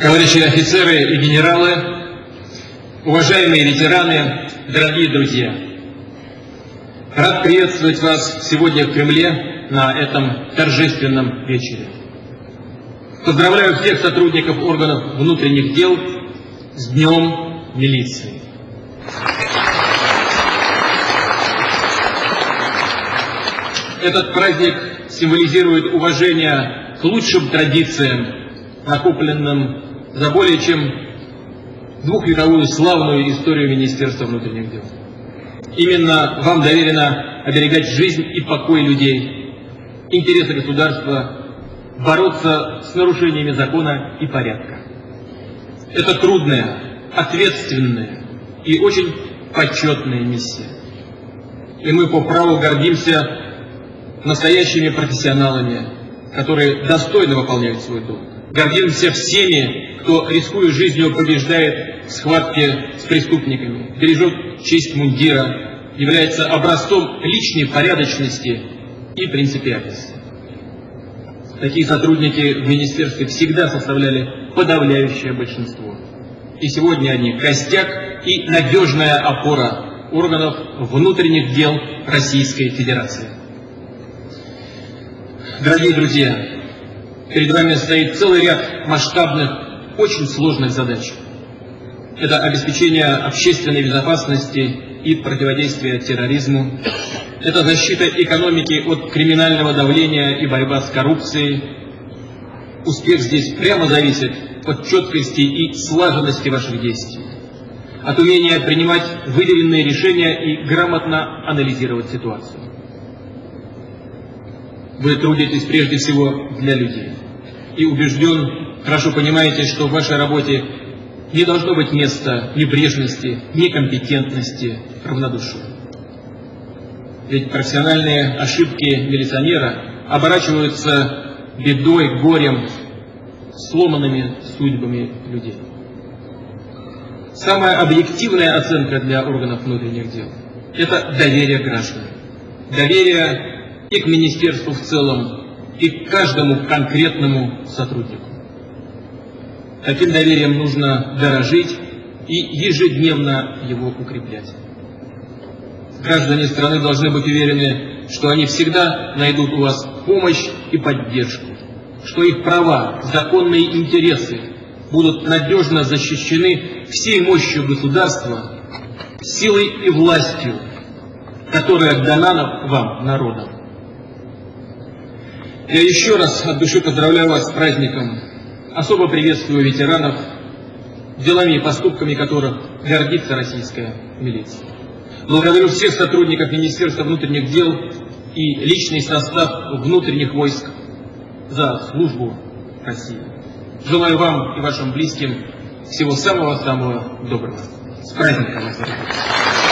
Товарищи офицеры и генералы, уважаемые ветераны, дорогие друзья, рад приветствовать вас сегодня в Кремле на этом торжественном вечере. Поздравляю всех сотрудников органов внутренних дел с Днем милиции. Этот праздник символизирует уважение к лучшим традициям, накопленным за более чем двухвековую славную историю Министерства внутренних дел. Именно вам доверено оберегать жизнь и покой людей, интересы государства, бороться с нарушениями закона и порядка. Это трудная, ответственная и очень почетная миссия. И мы по праву гордимся настоящими профессионалами, которые достойно выполняют свой долг. Гордимся всеми, кто, рискуя жизнью, побеждает в схватке с преступниками, бережет честь мундира, является образцом личной порядочности и принципиальности. Такие сотрудники в министерстве всегда составляли подавляющее большинство. И сегодня они костяк и надежная опора органов внутренних дел Российской Федерации. Дорогие друзья, перед вами стоит целый ряд масштабных, очень сложных задач. Это обеспечение общественной безопасности и противодействие терроризму. Это защита экономики от криминального давления и борьба с коррупцией. Успех здесь прямо зависит от четкости и слаженности ваших действий, от умения принимать выделенные решения и грамотно анализировать ситуацию. Вы трудитесь прежде всего для людей. И убежден, хорошо понимаете, что в вашей работе не должно быть места небрежности, некомпетентности, равнодушия. Ведь профессиональные ошибки милиционера оборачиваются бедой, горем, сломанными судьбами людей. Самая объективная оценка для органов внутренних дел – это доверие граждан. Доверие и к министерству в целом, и к каждому конкретному сотруднику. Таким доверием нужно дорожить и ежедневно его укреплять. Граждане страны должны быть уверены, что они всегда найдут у вас помощь и поддержку, что их права, законные интересы будут надежно защищены всей мощью государства, силой и властью, которая дана вам, народом. Я еще раз от души поздравляю вас с праздником. Особо приветствую ветеранов, делами и поступками которых гордится российская милиция. Благодарю всех сотрудников Министерства внутренних дел и личный состав внутренних войск за службу России. Желаю вам и вашим близким всего самого-самого доброго. С праздником вас!